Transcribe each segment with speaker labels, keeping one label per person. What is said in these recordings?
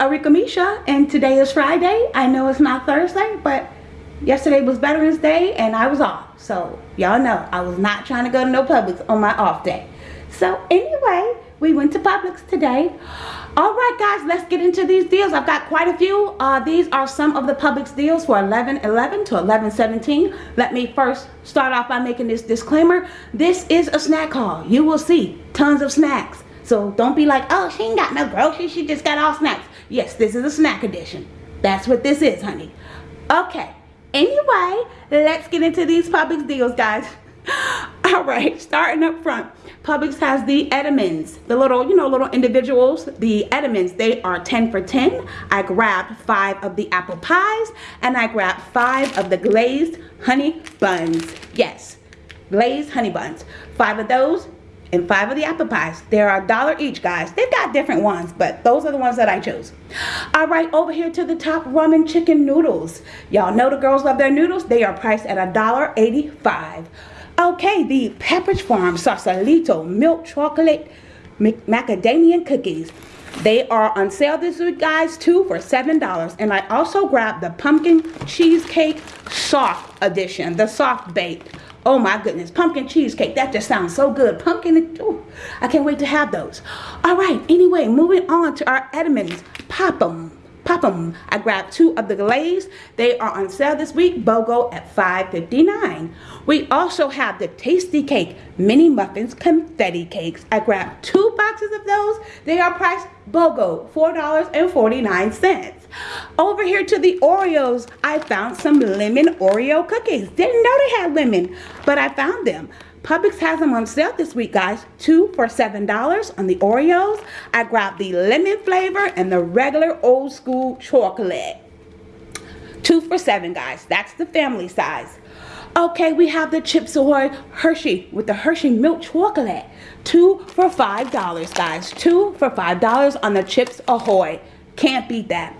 Speaker 1: Arika Misha and today is Friday. I know it's not Thursday, but yesterday was Veterans Day and I was off. So y'all know I was not trying to go to no Publix on my off day. So anyway, we went to Publix today. All right, guys, let's get into these deals. I've got quite a few. Uh, these are some of the Publix deals for 11.11 to 11.17. Let me first start off by making this disclaimer. This is a snack haul. You will see tons of snacks. So don't be like, oh, she ain't got no groceries. She just got all snacks. Yes, this is a snack edition. That's what this is, honey. Okay. Anyway, let's get into these Publix deals, guys. All right, starting up front. Publix has the Entenmann's, the little, you know, little individuals. The Entenmann's, they are 10 for 10. I grabbed five of the apple pies and I grabbed five of the glazed honey buns. Yes, glazed honey buns. Five of those and five of the apple pies. They're a dollar each, guys. They've got different ones, but those are the ones that I chose. All right, over here to the top, ramen chicken noodles. Y'all know the girls love their noodles. They are priced at a dollar eighty-five. Okay, the Pepperidge Farm Sausalito milk chocolate macadamia cookies. They are on sale this week, guys, two for $7. And I also grabbed the pumpkin cheesecake soft edition, the soft baked. Oh my goodness, pumpkin cheesecake. That just sounds so good. Pumpkin, ooh, I can't wait to have those. All right, anyway, moving on to our Entenmann's. Pop 'em. Pop 'em. I grabbed two of the glaze. They are on sale this week. BOGO at $5.59. We also have the Tastykake Mini Muffins Confetti Cakes. I grabbed two boxes of those. They are priced BOGO $4.49. Over here to the Oreos, I found some lemon Oreo cookies. Didn't know they had lemon, but I found them. Publix has them on sale this week, guys. Two for $7 on the Oreos. I grabbed the lemon flavor and the regular old school chocolate. Two for seven, guys. That's the family size. Okay, we have the Chips Ahoy Hershey with the Hershey milk chocolate. Two for $5, guys. Two for $5 on the Chips Ahoy. Can't beat that.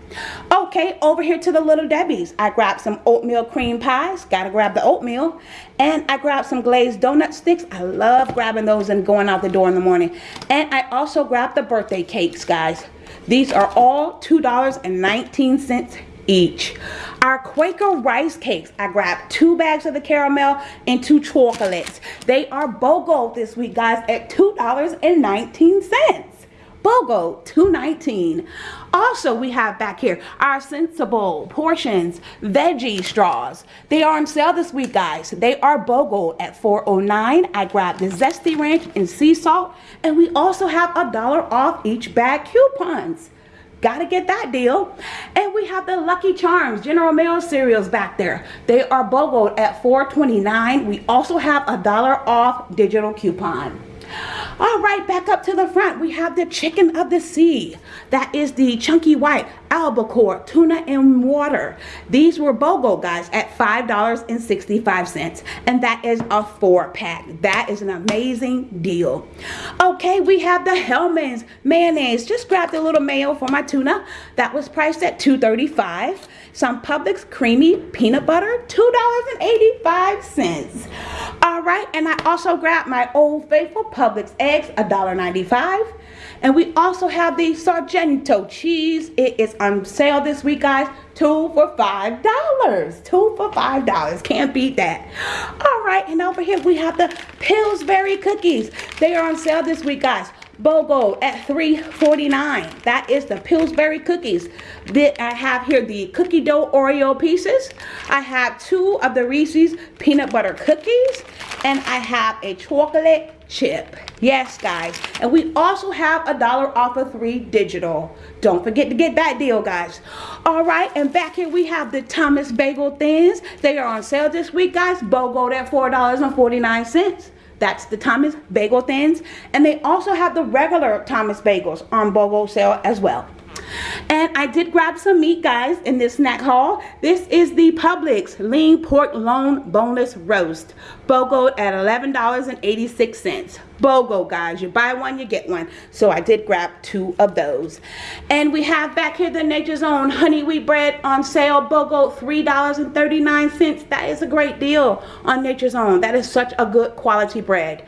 Speaker 1: Okay, over here to the Little Debbie's. I grabbed some oatmeal cream pies. Gotta grab the oatmeal. And I grabbed some glazed donut sticks. I love grabbing those and going out the door in the morning. And I also grabbed the birthday cakes, guys. These are all $2.19 each. Our Quaker rice cakes, I grabbed two bags of the caramel and two chocolates. They are BOGO this week, guys, at $2.19. BOGO 219 also we have back here our sensible portions veggie straws they are on sale this week guys they are BOGO at 409 I grabbed the zesty ranch and sea salt and we also have a dollar off each bag coupons Gotta get that deal. And we have the Lucky Charms General Mills cereals back there. They are BOGO at 4.29. We also have a dollar off digital coupon. All right, back up to the front, we have the chicken of the sea. That is the chunky white albacore tuna in water. These were BOGO, guys, at $5.65. And that is a four pack. That is an amazing deal. Okay, we have the Hellmann's mayonnaise. Just grabbed a little mayo for my tuna. That was priced at $2.35 some Publix creamy peanut butter, $2.85. All right, and I also grabbed my Old Faithful Publix eggs, $1.95. And we also have the Sargento cheese. It is on sale this week, guys. Two for $5. Two for $5. Can't beat that. All right, and over here we have the Pillsbury cookies. They are on sale this week, guys. BOGO at $3.49. That is the Pillsbury cookies. I have here the cookie dough Oreo pieces. I have two of the Reese's peanut butter cookies. And I have a chocolate chip. Yes, guys. And we also have a dollar off of three digital. Don't forget to get that deal, guys. All right, and back here we have the Thomas Bagel Thins. They are on sale this week, guys. BOGO at $4.49. That's the Thomas Bagel Thins. And they also have the regular Thomas Bagels on BOGO sale as well. And I did grab some meat, guys, in this snack haul. This is the Publix Lean Pork Loin Boneless Roast. BOGO at $11.86. BOGO, guys. You buy one, you get one. So I did grab two of those. And we have back here the Nature's Own honey wheat bread on sale. BOGO, $3.39. That is a great deal on Nature's Own. That is such a good quality bread.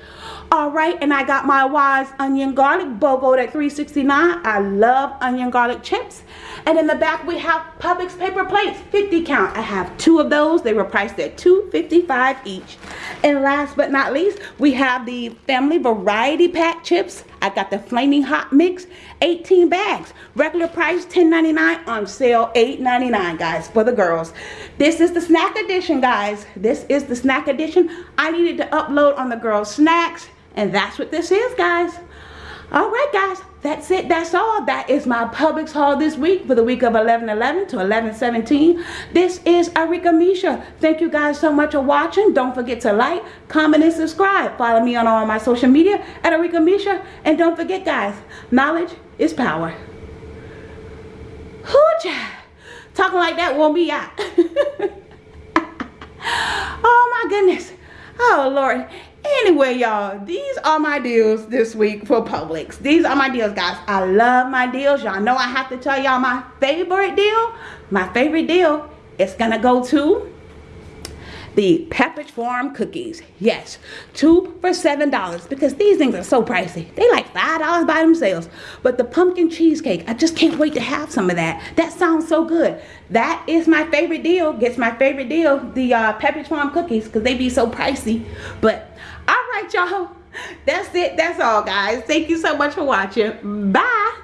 Speaker 1: All right, and I got my Wise onion garlic BOGO at $3.69. I love onion garlic chips. And in the back we have Publix paper plates, 50 count. I have two of those. They were priced at $2.55 each. And last but not least, we have the family variety pack chips. I got the flaming hot mix, 18 bags. Regular price $10.99 on sale $8.99 guys for the girls. This is the snack edition guys. This is the snack edition. I needed to upload on the girls snacks and that's what this is, guys. All right, guys. That's it. That's all. That is my Publix haul this week for the week of 11-11 to 11-17. This is Arika Misha. Thank you guys so much for watching. Don't forget to like, comment, and subscribe. Follow me on all my social media at Arika Misha. And don't forget, guys, knowledge is power. Hooja. Talking like that won't be out. oh, my goodness. Oh, Lord. Anyway, y'all, these are my deals this week for Publix. These are my deals, guys. I love my deals. Y'all know I have to tell y'all my favorite deal. My favorite deal going to go to the Pepperidge Farm cookies. Yes, two for $7 because these things are so pricey. They like $5 by themselves. But the pumpkin cheesecake, I just can't wait to have some of that. That sounds so good. That is my favorite deal. Gets my favorite deal, the uh, Pepperidge Farm cookies because they be so pricey. But all right, y'all. That's it. That's all, guys. Thank you so much for watching. Bye.